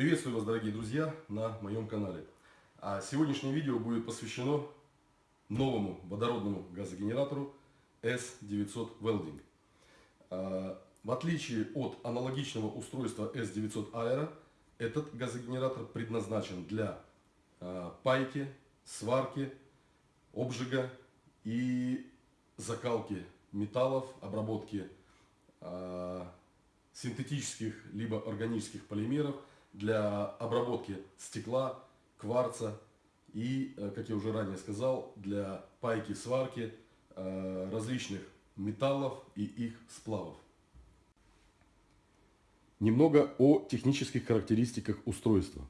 Приветствую вас, дорогие друзья, на моем канале. А сегодняшнее видео будет посвящено новому водородному газогенератору S900 Welding. А, в отличие от аналогичного устройства S900 Aero, этот газогенератор предназначен для а, пайки, сварки, обжига и закалки металлов, обработки а, синтетических либо органических полимеров для обработки стекла, кварца и, э, как я уже ранее сказал, для пайки, сварки э, различных металлов и их сплавов. Немного о технических характеристиках устройства.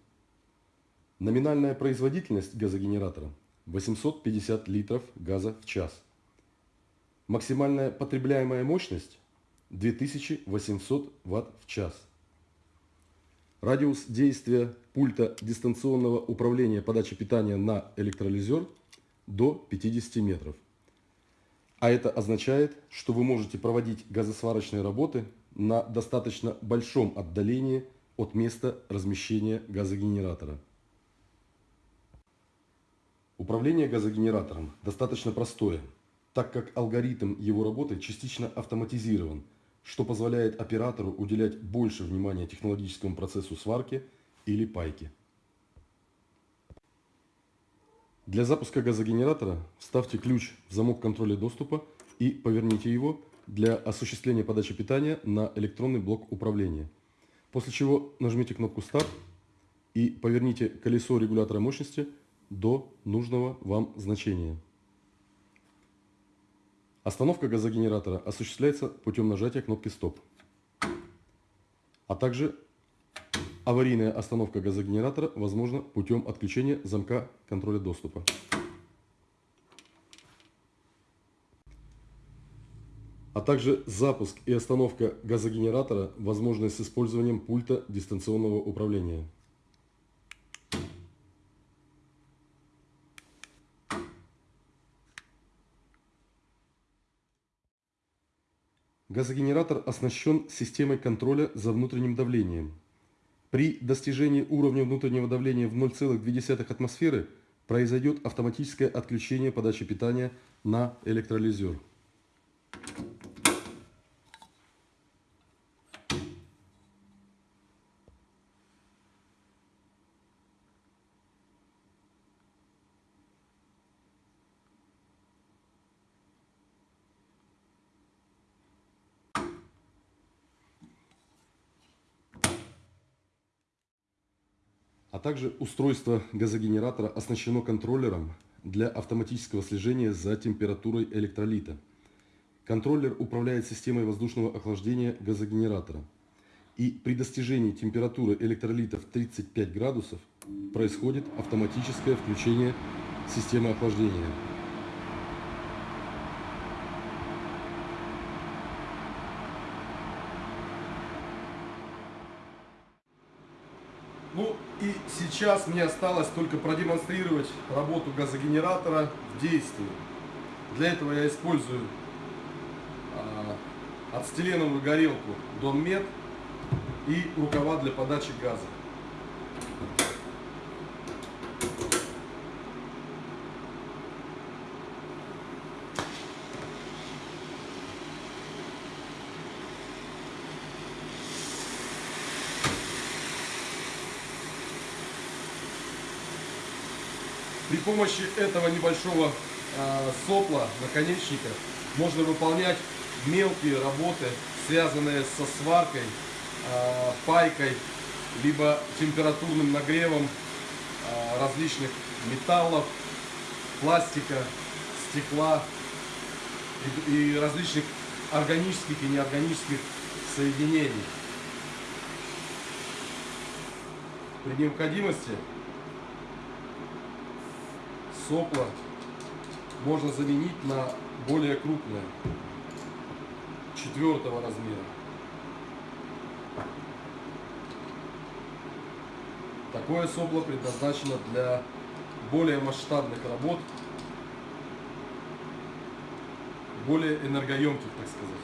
Номинальная производительность газогенератора 850 литров газа в час. Максимальная потребляемая мощность 2800 Вт в час. Радиус действия пульта дистанционного управления подачи питания на электролизер до 50 метров. А это означает, что вы можете проводить газосварочные работы на достаточно большом отдалении от места размещения газогенератора. Управление газогенератором достаточно простое, так как алгоритм его работы частично автоматизирован – что позволяет оператору уделять больше внимания технологическому процессу сварки или пайки. Для запуска газогенератора вставьте ключ в замок контроля доступа и поверните его для осуществления подачи питания на электронный блок управления. После чего нажмите кнопку «Старт» и поверните колесо регулятора мощности до нужного вам значения. Остановка газогенератора осуществляется путем нажатия кнопки «Стоп», а также аварийная остановка газогенератора возможна путем отключения замка контроля доступа. А также запуск и остановка газогенератора возможны с использованием пульта дистанционного управления. Газогенератор оснащен системой контроля за внутренним давлением. При достижении уровня внутреннего давления в 0,2 атмосферы произойдет автоматическое отключение подачи питания на электролизер. А также устройство газогенератора оснащено контроллером для автоматического слежения за температурой электролита. Контроллер управляет системой воздушного охлаждения газогенератора. И при достижении температуры электролита в 35 градусов происходит автоматическое включение системы охлаждения. Ну и сейчас мне осталось только продемонстрировать работу газогенератора в действии. Для этого я использую ацетиленовую горелку Донмет и рукава для подачи газа. При помощи этого небольшого э, сопла, наконечника, можно выполнять мелкие работы, связанные со сваркой, э, пайкой, либо температурным нагревом э, различных металлов, пластика, стекла и различных органических и неорганических соединений. При необходимости сопла можно заменить на более крупное, четвертого размера. Такое сопло предназначено для более масштабных работ, более энергоемких, так сказать.